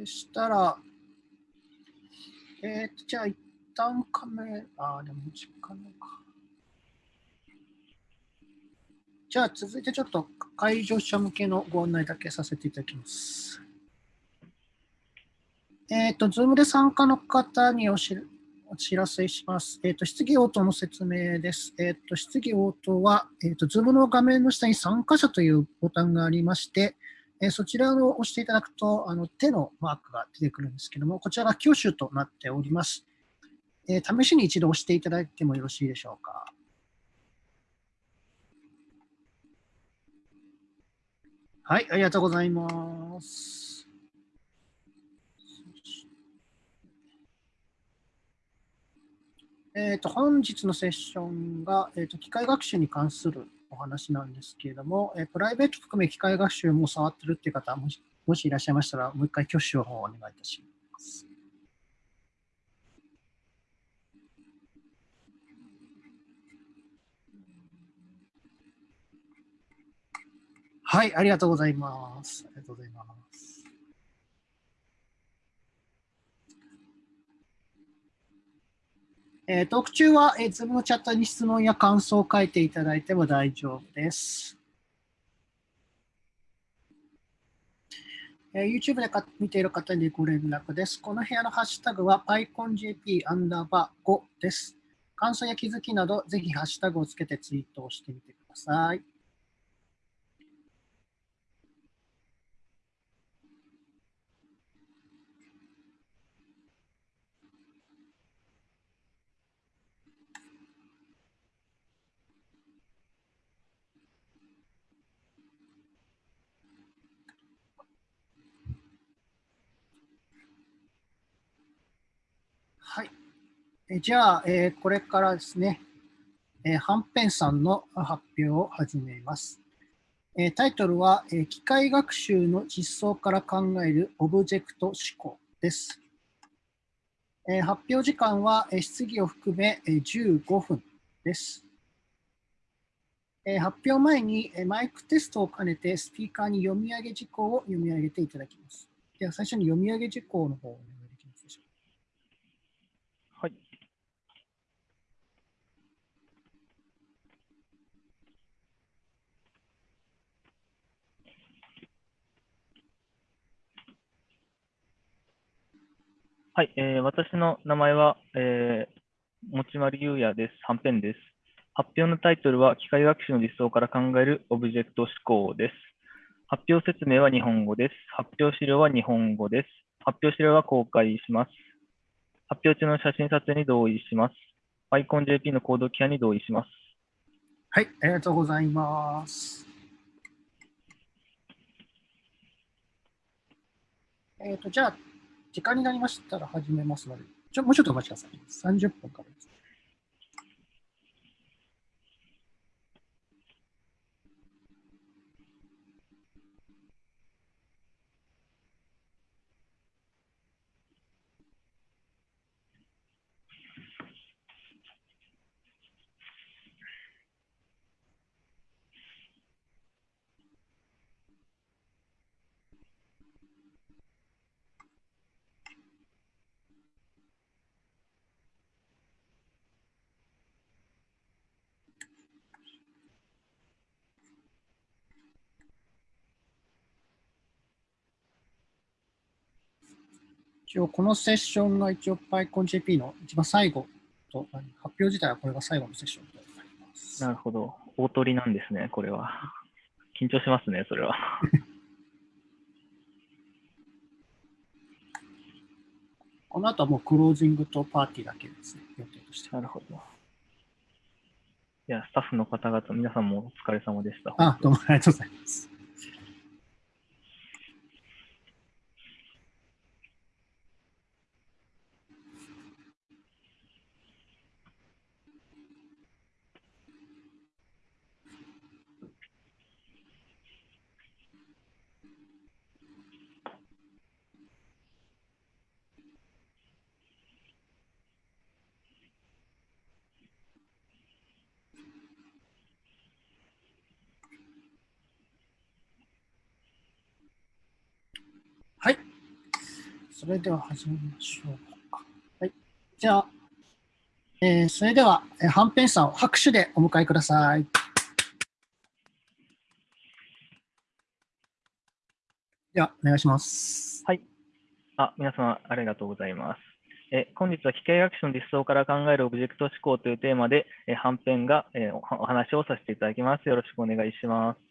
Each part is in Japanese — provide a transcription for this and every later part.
でしたら、えっ、と、じゃあ一旦カメラ、あでも時間のか。じゃあ続いてちょっと会場者向けのご案内だけさせていただきます。えっ、ー、と、ズームで参加の方におしお知らせします。えっ、ー、と、質疑応答の説明です。えっ、ー、と、質疑応答は、えっ、と、ズームの画面の下に参加者というボタンがありまして、えそちらを押していただくと、あの手のマークが出てくるんですけども、こちらが挙手となっております。え試しに一度押していただいてもよろしいでしょうか。はい、ありがとうございます。えーと、本日のセッションが、えーと、機械学習に関するお話なんですけれども、え、プライベート含め機械学習も触ってるっていう方もし、もしいらっしゃいましたら、もう一回挙手をお願いいたします。はい、ありがとうございます。ありがとうございます。えー、トーク中は、えー、Zoom のチャットに質問や感想を書いていただいても大丈夫です。えー、YouTube でか見ている方にご連絡です。この部屋のハッシュタグは PyConJP アンダーバー5です。感想や気づきなど、ぜひハッシュタグをつけてツイートをしてみてくださ。い。えじゃあ、えー、これからですね、えー、はんぺんさんの発表を始めます。えー、タイトルは、えー、機械学習の実装から考えるオブジェクト思考です。えー、発表時間は、えー、質疑を含め、えー、15分です。えー、発表前に、えー、マイクテストを兼ねてスピーカーに読み上げ事項を読み上げていただきます。では最初に読み上げ事項の方をはい、はいえー、私の名前は、えー、持丸優也です。はんぺんです。発表のタイトルは、機械学習の実装から考えるオブジェクト思考です。発表説明は日本語です。発表資料は日本語です。発表資料は公開します。発表中の写真撮影に同意します。PyConJP のコードキャに同意します。はい、ありがとうございます。えっ、ー、と、じゃあ、時間になりましたら始めますので、ちょもうちょっとお待ちください。30分からです。一応このセッションが一応 PyConJP の一番最後と、発表自体はこれが最後のセッションとなります。なるほど。大鳥なんですね、これは。緊張しますね、それは。この後はもうクロージングとパーティーだけですね、予定として。なるほど。いや、スタッフの方々、皆さんもお疲れ様でした。あ、どうもありがとうございます。それでは始めましょうか。はい。じゃあ、えー、それでは、えー、はんぺんさんを拍手でお迎えください。では、お願いします。はい。あ、皆様ありがとうございます。え本日は機械学習の実装から考えるオブジェクト思考というテーマで、えはんぺんが、えお話をさせていただきます。よろしくお願いします。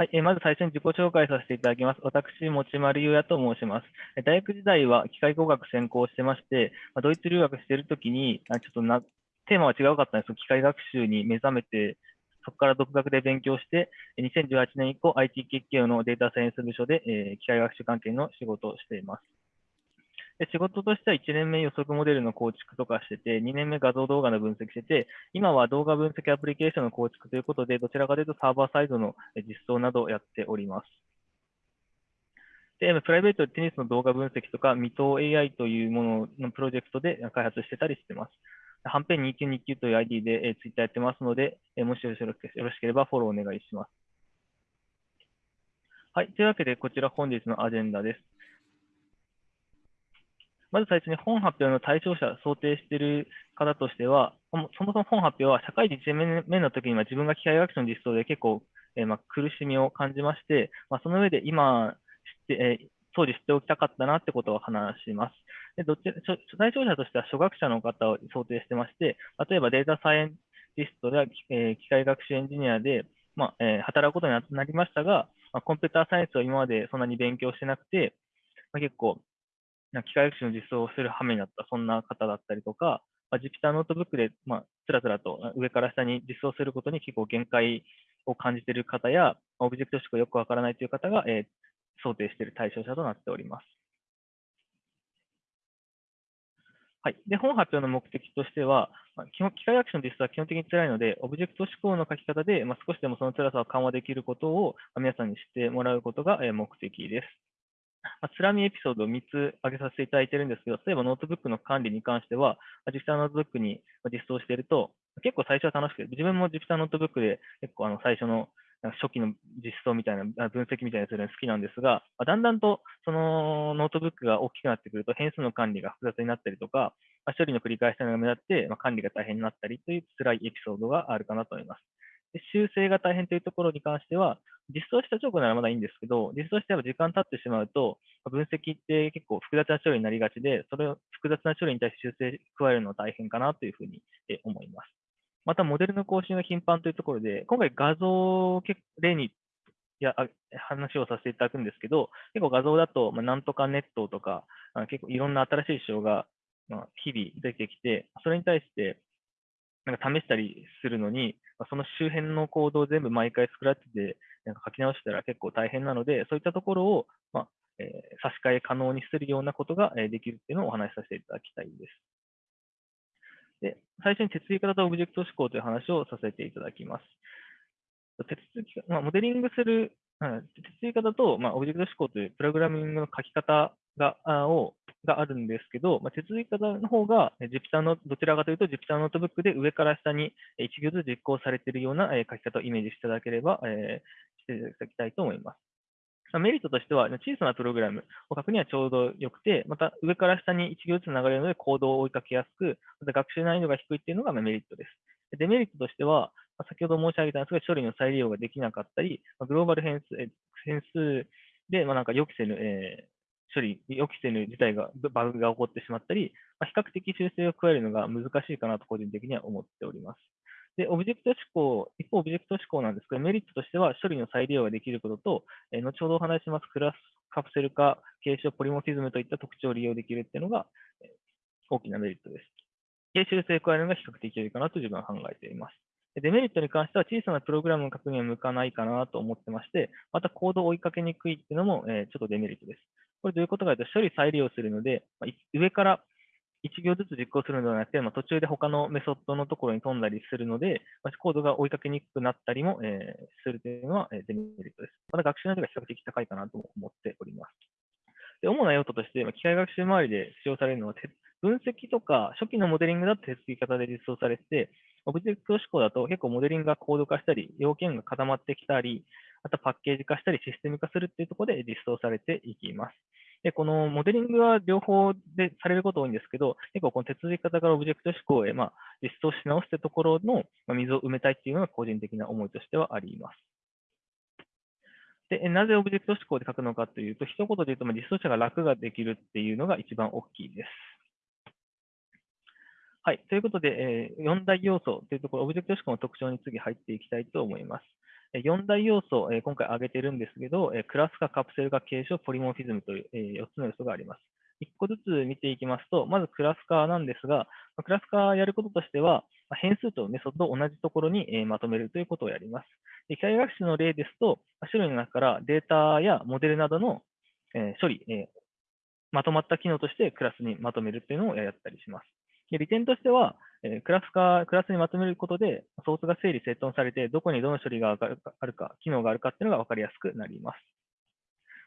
はい、えまず最初に自己紹介させていただきます。私、持丸優也と申します。大学時代は機械工学専攻してまして、ドイツ留学しているときに、ちょっとなテーマは違うかったんですけど、機械学習に目覚めて、そこから独学で勉強して、2018年以降、IT 結系のデータサイエンス部署で、え機械学習関係の仕事をしています。で仕事としては1年目予測モデルの構築とかしてて、2年目画像動画の分析してて、今は動画分析アプリケーションの構築ということで、どちらかというとサーバーサイドの実装などをやっております。で、プライベートでテニスの動画分析とか、未踏 AI というもののプロジェクトで開発してたりしてます。はんぺん2929という ID で、えー、ツイッターやってますので、もしよろしければフォローお願いします。はい。というわけで、こちら本日のアジェンダです。まず最初に本発表の対象者、想定している方としては、そもそも本発表は社会人1年目の時には自分が機械学習の実装で結構、えー、まあ、苦しみを感じまして、まあ、その上で今知って、えー、当時知っておきたかったなってことを話します。でどっち対象者としては初学者の方を想定してまして、例えばデータサイエンティストや、えー、機械学習エンジニアで、まあえ、働くことになりましたが、まあ、コンピューターサイエンスを今までそんなに勉強してなくて、まあ、結構な機械学習の実装をする羽目になった、そんな方だったりとか、まあ、Jupyter ノートブックで、まあ、つらつらと上から下に実装することに結構限界を感じている方や、オブジェクト指向よくわからないという方が、えー、想定している対象者となっております。はい。で、本発表の目的としては、まあ、基本機械学習の実装は基本的に辛いので、オブジェクト指向の書き方で、まあ、少しでもその辛さを緩和できることを、皆さんに知ってもらうことが、目的です。まあ、つらみエピソードを3つ挙げさせていただいているんですけど、例えばノートブックの管理に関しては、実際のノートブックに実装していると、結構最初は楽しくて、自分も実際ノートブックで結構あの最初の初期の実装みたいな、分析みたいなするの好きなんですが、だんだんとそのノートブックが大きくなってくると、変数の管理が複雑になったりとか、処理の繰り返しが目立って、管理が大変になったりという辛いエピソードがあるかなと思います。修正が大変というところに関しては、実装した直後ならまだいいんですけど、実装して時間経ってしまうと、分析って結構複雑な処理になりがちで、それを複雑な処理に対して修正加えるのは大変かなというふうに思います。また、モデルの更新が頻繁というところで、今回画像を例にや話をさせていただくんですけど、結構画像だと、まあ、なんとかネットとか、結構いろんな新しい手法が、日々出てきて、それに対してなんか試したりするのに、その周辺のコードを全部毎回スクラッチでなんか書き直したら結構大変なので、そういったところを、まあえー、差し替え可能にするようなことができるっていうのをお話しさせていただきたいです。で最初に手続き型とオブジェクト指向という話をさせていただきます。手続き、まあ、モデリングする、手続き方と、まあ、オブジェクト指向というプログラミングの書き方がをがあるんですけど、まあ、手続き型の方が Jupyter の、どちらかというと Jupyter ノートブックで上から下に1行ずつ実行されているような書き方をイメージしていただければ、え、していただきたいと思います。メリットとしては、小さなプログラムを書くにはちょうどよくて、また上から下に1行ずつ流れるのでコードを追いかけやすく、また学習難易度が低いっていうのがメリットです。デメリットとしては、先ほど申し上げたんですが、処理の再利用ができなかったり、グローバル変数変数で、まあ、なんか予期せぬ、え処理、予期せぬ事態が、バグが起こってしまったり、まあ、比較的修正を加えるのが難しいかなと個人的には思っております。で、オブジェクト思考、一方、オブジェクト思考なんですけど、メリットとしては処理の再利用ができることと、え、後ほどお話しますクラスカプセル化、継承、ポリモフィズムといった特徴を利用できるっていうのが、え、大きなメリットです。で、修正を加えるのが比較的良いかなと自分は考えています。デメリットに関しては小さなプログラムの確認は向かないかなと思ってまして、またコードを追いかけにくいっていうのも、え、ちょっとデメリットです。これどういうことかというと、処理再利用するので、まあ、上から1行ずつ実行するのではなくて、まあ、途中で他のメソッドのところに飛んだりするので、まあ、コードが追いかけにくくなったりも、えー、するというのは、えー、デメリットです。また学習難度が比較的高いかなと思っております。で主な用途としてま、機械学習周りで使用されるのは、分析とか初期のモデリングだと手続き方で実装されて、オブジェクト思考だと結構モデリングが高度化したり、要件が固まってきたり、またパッケージ化したりシステム化するっていうところで実装されていきます。で、このモデリングは両方でされること多いんですけど、結構この手続き方からオブジェクト思考へ、まあ、実装し直すってところの溝を埋めたいっていうのが個人的な思いとしてはあります。で、なぜオブジェクト思考で書くのかというと、一言で言うと、まあ実装者が楽ができるっていうのが一番大きいです。はい。ということで、え、4大要素というところ、オブジェクト思考の特徴に次入っていきたいと思います。4大要素、今回挙げてるんですけど、クラス化、カプセル化、継承、ポリモフィズムという4つの要素があります。1個ずつ見ていきますと、まずクラス化なんですが、クラス化やることとしては、変数とメソッドを同じところにまとめるということをやります。機械学習の例ですと、種類の中からデータやモデルなどの処理、まとまった機能としてクラスにまとめるというのをやったりします。で利点としては、えクラス化、クラスにまとめることで、ソースが整理整頓されて、どこにどの処理があるか、機能があるかっていうのが分かりやすくなります。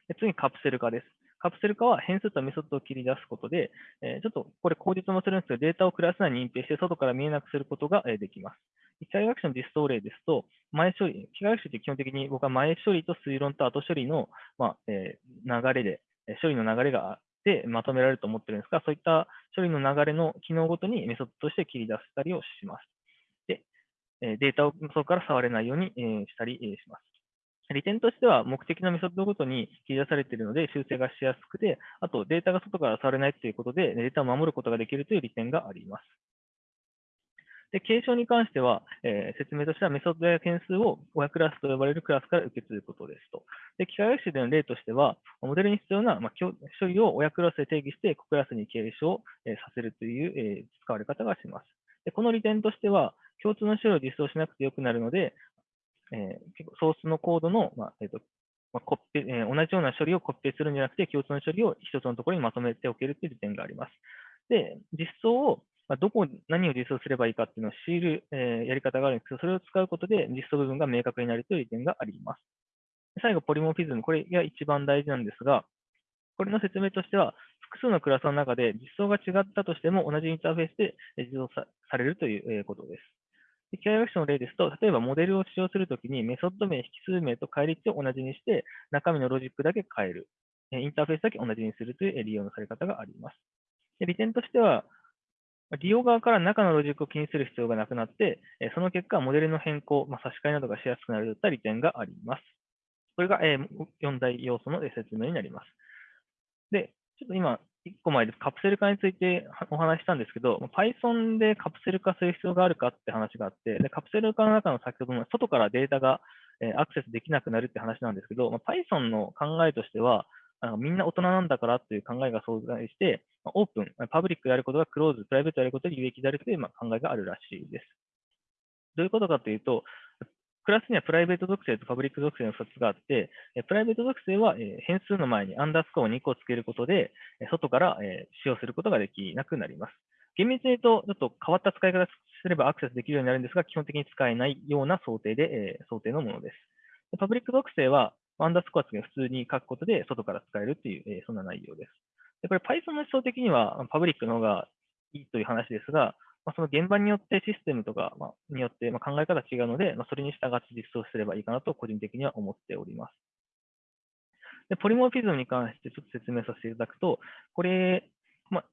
で次にカプセル化です。カプセル化は変数とメソッドを切り出すことで、えちょっとこれ口実もするんですけど、データをクラス内に隠蔽して外から見えなくすることができます。機械学習の実装例ですと、前処理、機械学習って基本的に僕は前処理と推論と後処理の、まあえ、流れで、処理の流れがでまとめられると思ってるんですが、そういった処理の流れの機能ごとにメソッドとして切り出したりをします。で、データをそこから触れないようにしたりします。利点としては、目的のメソッドごとに切り出されているので、修正がしやすくて、あとデータが外から触れないということで、データを守ることができるという利点があります。で、継承に関しては、えー、説明としてはメソッドや件数を親クラスと呼ばれるクラスから受け継ぐことですと。で、機械学習での例としては、モデルに必要な、まあ、処理を親クラスで定義して、子クラスに継承、え、させるという、えー、使われ方がします。で、この利点としては、共通の処理を実装しなくてよくなるので、え、結構ソースのコードの、まあえーとまあコピえー、同じような処理をコピペするんじゃなくて、共通の処理を一つのところにまとめておけるという利点があります。で、実装をまあ、どこ、何を実装すればいいかっていうのを知る、えー、やり方があるんですけど、それを使うことで実装部分が明確になるという点があります。最後、ポリモフィズム。これが一番大事なんですが、これの説明としては、複数のクラスの中で実装が違ったとしても同じインターフェースで実装されるということです。機械学習の例ですと、例えばモデルを使用するときにメソッド名、引数名と返り値を同じにして、中身のロジックだけ変える。インターフェースだけ同じにするという利用のされ方があります。利点としては、利用側から中のロジックを気にする必要がなくなって、その結果、モデルの変更、まあ、差し替えなどがしやすくなるといった利点があります。これが4大要素の説明になります。で、ちょっと今、1個前ですカプセル化についてお話ししたんですけど、Python でカプセル化する必要があるかって話があって、でカプセル化の中の先ほどの外からデータがアクセスできなくなるって話なんですけど、Python の考えとしては、あのみんな大人なんだからという考えが存在して、オープン、パブリックであることがクローズ、プライベートであることで有益であるという、まあ、考えがあるらしいです。どういうことかというと、クラスにはプライベート属性とパブリック属性の2つがあって、プライベート属性は変数の前にアンダースコアを2個つけることで、外から使用することができなくなります。厳密に言うと、ちょっと変わった使い方すればアクセスできるようになるんですが、基本的に使えないような想定で、想定のものです。パブリック属性は、アンダースコア付け普通に書くことで外から使えるっていう、え、そんな内容です。でこれ Python の思想的にはパブリックの方がいいという話ですが、まあ、その現場によってシステムとか、ま、によって、ま、考え方が違うので、まあ、それに従って実装すればいいかなと個人的には思っております。でポリモーフィズムに関してちょっと説明させていただくと、これ、まあ、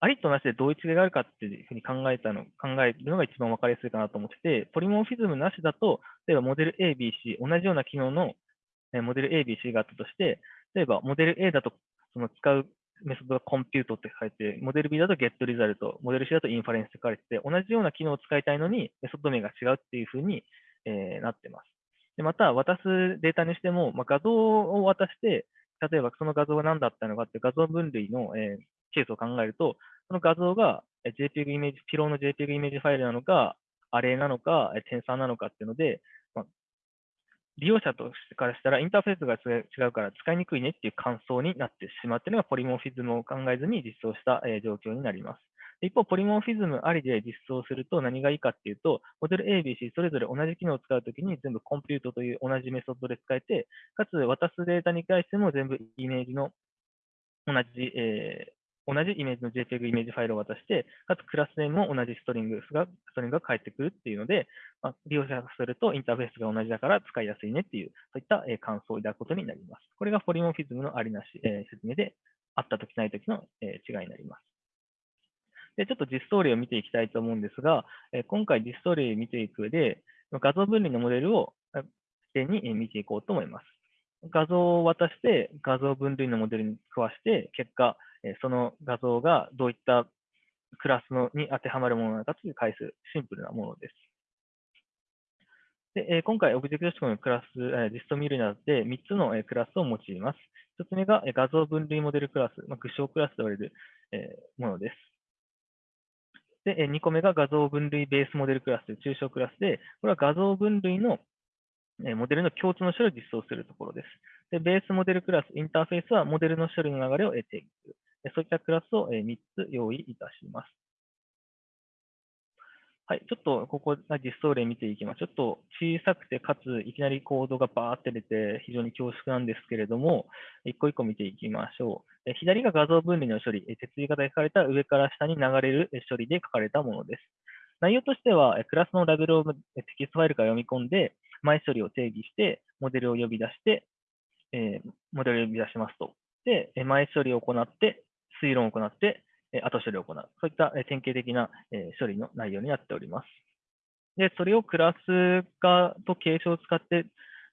ありとなしでどういう違いがあるかっていうふうに考えたの、考えるのが一番わかりやすいかなと思ってて、ポリモーフィズムなしだと、例えばモデル A、B、C、同じような機能のモデル A、B、C があったとして、例えばモデル A だとその使うメソッドがコンピュートって書いて、モデル B だと get result、モデル C だとインファレンスって書かれてて、同じような機能を使いたいのにメソッド名が違うっていうふうに、えー、なってます。でまた、渡すデータにしても、まあ、画像を渡して、例えばその画像が何だったのかって画像分類の、えー、ケースを考えると、その画像が JPEG イメージ、ピローの JPEG イメージファイルなのか、アレなのか、テンサーなのかっていうので、利用者としてからしたらインターフェースが違うから使いにくいねっていう感想になってしまっているのがポリモフィズムを考えずに実装した状況になります。一方、ポリモフィズムありで実装すると何がいいかっていうと、モデル A、B、C それぞれ同じ機能を使うときに全部コンピュートという同じメソッドで使えて、かつ渡すデータに対しても全部イメージの同じ、え同じイメージの JPEG イメージファイルを渡して、かつクラスネームも同じストリングが、ストリングが返ってくるっていうので、まあ、利用者からするとインターフェースが同じだから使いやすいねっていう、そういった、感想を抱くことになります。これがポリモフィズムのありなし、え説明で、あったときないときの、違いになります。で、ちょっと実装例を見ていきたいと思うんですが、今回実装例を見ていく上で、画像分離のモデルを視点に見ていこうと思います。画像を渡して、画像分類のモデルに食わして、結果、その画像がどういったクラスのに当てはまるものなのかという回数、シンプルなものです。で今回、オブジェクト思考のクラス、実装見るにあって3つのクラスを用います。1つ目が画像分類モデルクラス、まあ、具象クラスと言われるものです。で、2個目が画像分類ベースモデルクラスという抽象クラスで、これは画像分類のモデルの共通の処理を実装するところです。で、ベースモデルクラス、インターフェースはモデルの処理の流れを定義する。そういったクラスを3つ用意いたします。はい、ちょっとここ実装例見ていきます。ちょっと小さくて、かついきなりコードがバーって出て、非常に恐縮なんですけれども、一個一個見ていきましょう。左が画像分類の処理、手続き型で書かれた上から下に流れる処理で書かれたものです。内容としては、クラスのラベルをテキストファイルから読み込んで、前処理を定義して、モデルを呼び出して、モデルを呼び出しますと。で、前処理を行って、推論を行って、後処理を行う。そういった典型的な処理の内容になっております。で、それをクラス化と継承を使って、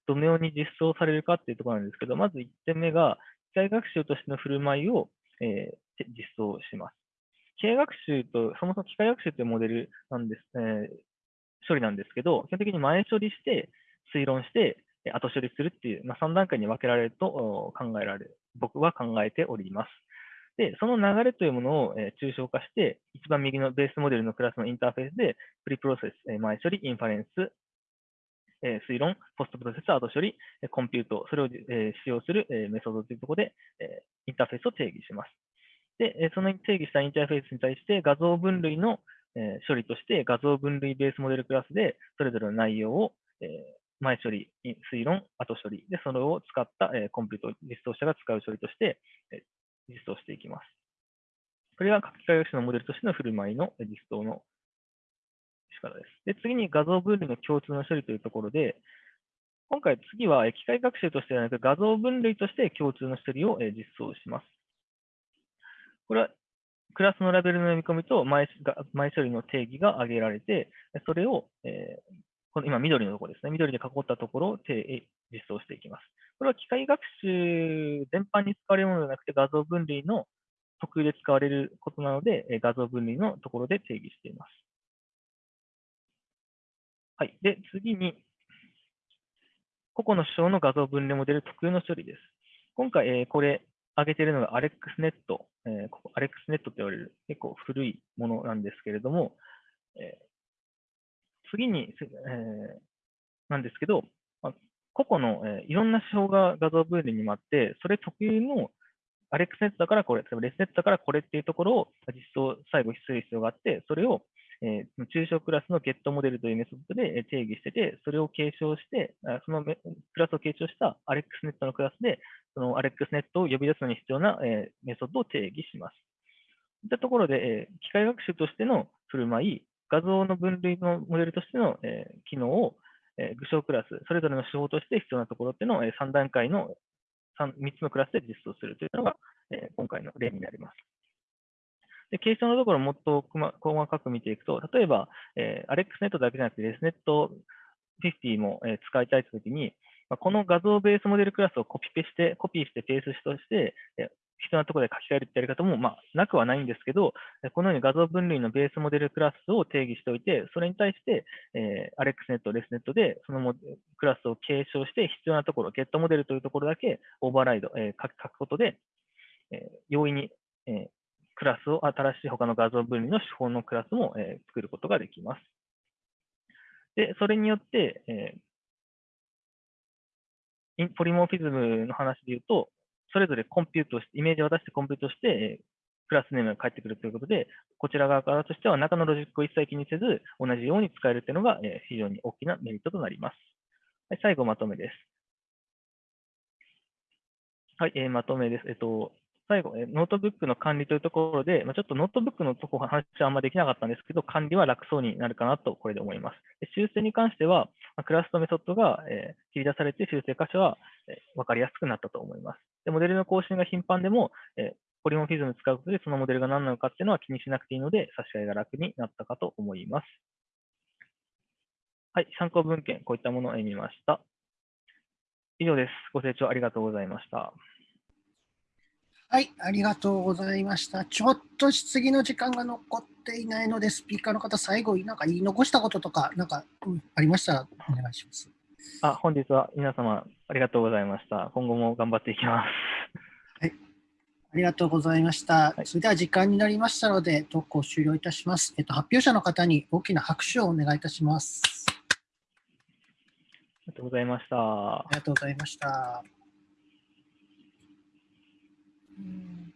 どのように実装されるかっていうところなんですけど、まず1点目が、機械学習としての振る舞いを、えー、実装します。機械学習と、そもそも機械学習というモデルなんです、えー、処理なんですけど、基本的に前処理して、推論して、後処理するっていう、まあ、3段階に分けられると考えられる、僕は考えております。で、その流れというものを、え抽象化して、一番右のベースモデルのクラスのインターフェースで、プリプロセス、え前処理、インファレンス、え推論、ポストプロセス、後処理、えコンピュート、それを、え使用する、えメソッドというところで、えインターフェースを定義します。で、えその定義したインターフェースに対して画像分類の、え処理として画像分類ベースモデルクラスでそれぞれの内容を、え前処理、推論、後処理でそれを使った、えコンピュート実装者が使う処理として、え実装していきます。これが書き換え学習のモデルとしての振る舞いの実装の仕方です。で、次に画像分類の共通の処理というところで、今回次は機械学習としてではなく画像分類として共通の処理を実装します。これはクラスのラベルの読み込みと前前処理の定義が挙げられて、それを、えー、この今緑のところですね、緑で囲ったところを実装していきます。これは機械学習全般に使われるものではなくて、画像分離の特有で使われることなので、画像分離のところで定義しています。はい。で、次に、個々の手法の画像分離モデル特有の処理です。今回、えこれ、挙げているのが AlexNet、えー、AlexNet と言われる結構古いものなんですけれども、え、次に、え、なんですけど、個々の、えー、いろんな手法が画像分離にもあって、それ特有のアレックスネットだからこれ、例えばレスネットだからこれっていうところを実装、最後する必要があって、それを、えー、中小クラスのゲットモデルというメソッドで定義してて、それを継承して、そのクラスを継承したアレックスネットのクラスで、そのアレックスネットを呼び出すのに必要な、えー、メソッドを定義します。といったところで、えー、機械学習としての振る舞い、画像の分類のモデルとしての、えー、機能をえ具象クラス、それぞれの手法として必要なところっていうのを、え3段階の 3, 3つのクラスで実装するというのが、え今回の例になります。で、継承のところをもっと細かく見ていくと、例えば、えー、AlexNet だけじゃなくて ResNet50 も、え使いたいときに、この画像ベースモデルクラスをコピペして、コピーしてペーストして、必要なところで書き換えるってやり方も、まあ、なくはないんですけど、このように画像分類のベースモデルクラスを定義しておいて、それに対して、えー、AlexNet、ResNet でそのクラスを継承して必要なところ、ゲットモデルというところだけオーバーライド、えー、書くことで、えー、容易に、えー、クラスを新しい他の画像分離の手法のクラスも、えー、作ることができます。で、それによって、えー、ポリモーフィズムの話で言うと、それぞれコンピュートして、イメージを渡してコンピュートして、クラスネームが返ってくるということで、こちら側からとしては中のロジックを一切気にせず、同じように使えるというのが非常に大きなメリットとなります。はい、最後、まとめです。はい、えー、まとめです。えっと、最後、ノートブックの管理というところで、ま、ちょっとノートブックのところ話はあんまできなかったんですけど、管理は楽そうになるかなと、これで思います。修正に関しては、ま、クラスとメソッドが、え、切り出されて修正箇所は、え、分かりやすくなったと思います。で、モデルの更新が頻繁でも、え、ポリモフィズム使うことでそのモデルが何なのかっていうのは気にしなくていいので、差し替えが楽になったかと思います。はい、参考文献、こういったものを見ました。以上です。ご清聴ありがとうございました。はい、ありがとうございました。ちょっと質疑の時間が残っていないので、スピーカーの方、最後、なんか言い残したこととか、なんか、うん、ありましたらお願いします。あ本日は皆様ありがとうございました。今後も頑張っていきます。はい、ありがとうございました。はい、それでは時間になりましたので、投稿終了いたします。えっと、発表者の方に大きな拍手をお願いいたします。ありがとうございました。ありがとうございました。うん